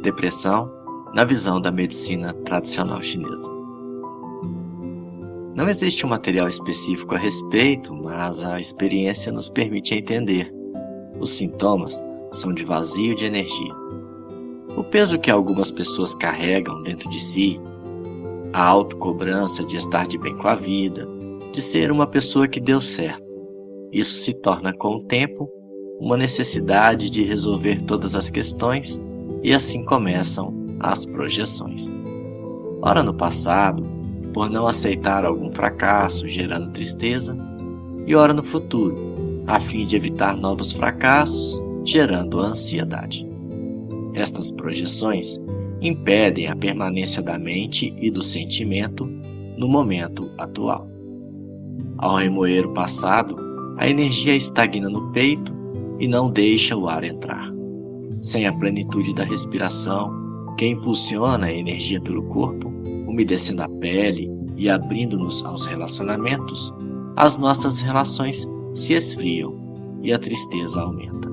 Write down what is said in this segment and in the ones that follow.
depressão na visão da medicina tradicional chinesa. Não existe um material específico a respeito, mas a experiência nos permite entender. Os sintomas são de vazio de energia. O peso que algumas pessoas carregam dentro de si, a autocobrança de estar de bem com a vida, de ser uma pessoa que deu certo. Isso se torna com o tempo uma necessidade de resolver todas as questões e assim começam as projeções. Ora no passado, por não aceitar algum fracasso, gerando tristeza, e ora no futuro, a fim de evitar novos fracassos, gerando ansiedade. Estas projeções impedem a permanência da mente e do sentimento no momento atual. Ao remoer o passado, a energia estagna no peito e não deixa o ar entrar. Sem a plenitude da respiração, que impulsiona a energia pelo corpo, umedecendo a pele e abrindo-nos aos relacionamentos, as nossas relações se esfriam e a tristeza aumenta.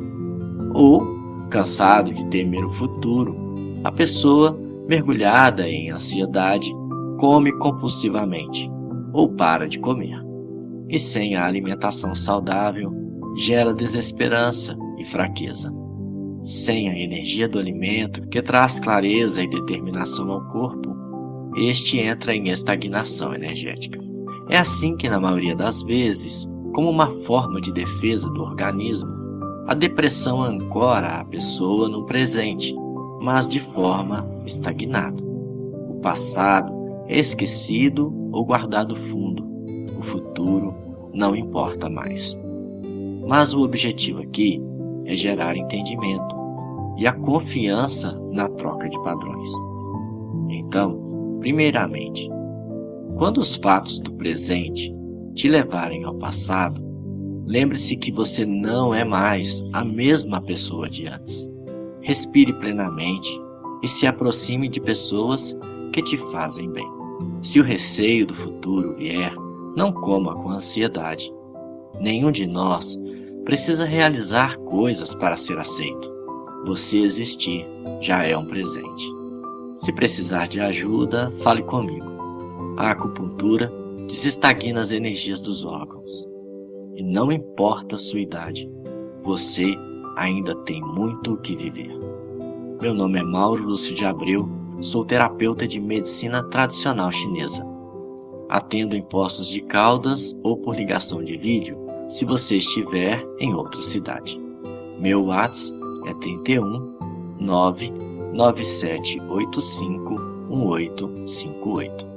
Ou, cansado de temer o futuro, a pessoa, mergulhada em ansiedade, come compulsivamente ou para de comer. E sem a alimentação saudável, gera desesperança e fraqueza. Sem a energia do alimento, que traz clareza e determinação ao corpo, este entra em estagnação energética. É assim que, na maioria das vezes, como uma forma de defesa do organismo, a depressão ancora a pessoa no presente, mas de forma estagnada. O passado é esquecido ou guardado fundo. O futuro não importa mais. Mas o objetivo aqui é gerar entendimento e a confiança na troca de padrões. Então, primeiramente, quando os fatos do presente te levarem ao passado, lembre-se que você não é mais a mesma pessoa de antes. Respire plenamente e se aproxime de pessoas que te fazem bem. Se o receio do futuro vier, não coma com ansiedade. Nenhum de nós precisa realizar coisas para ser aceito. Você existir já é um presente. Se precisar de ajuda, fale comigo. A acupuntura desestagna as energias dos órgãos. E não importa a sua idade, você ainda tem muito o que viver. Meu nome é Mauro Lúcio de Abreu, sou terapeuta de medicina tradicional chinesa. Atendo em postos de Caldas ou por ligação de vídeo se você estiver em outra cidade. Meu WhatsApp é 31 99785 1858.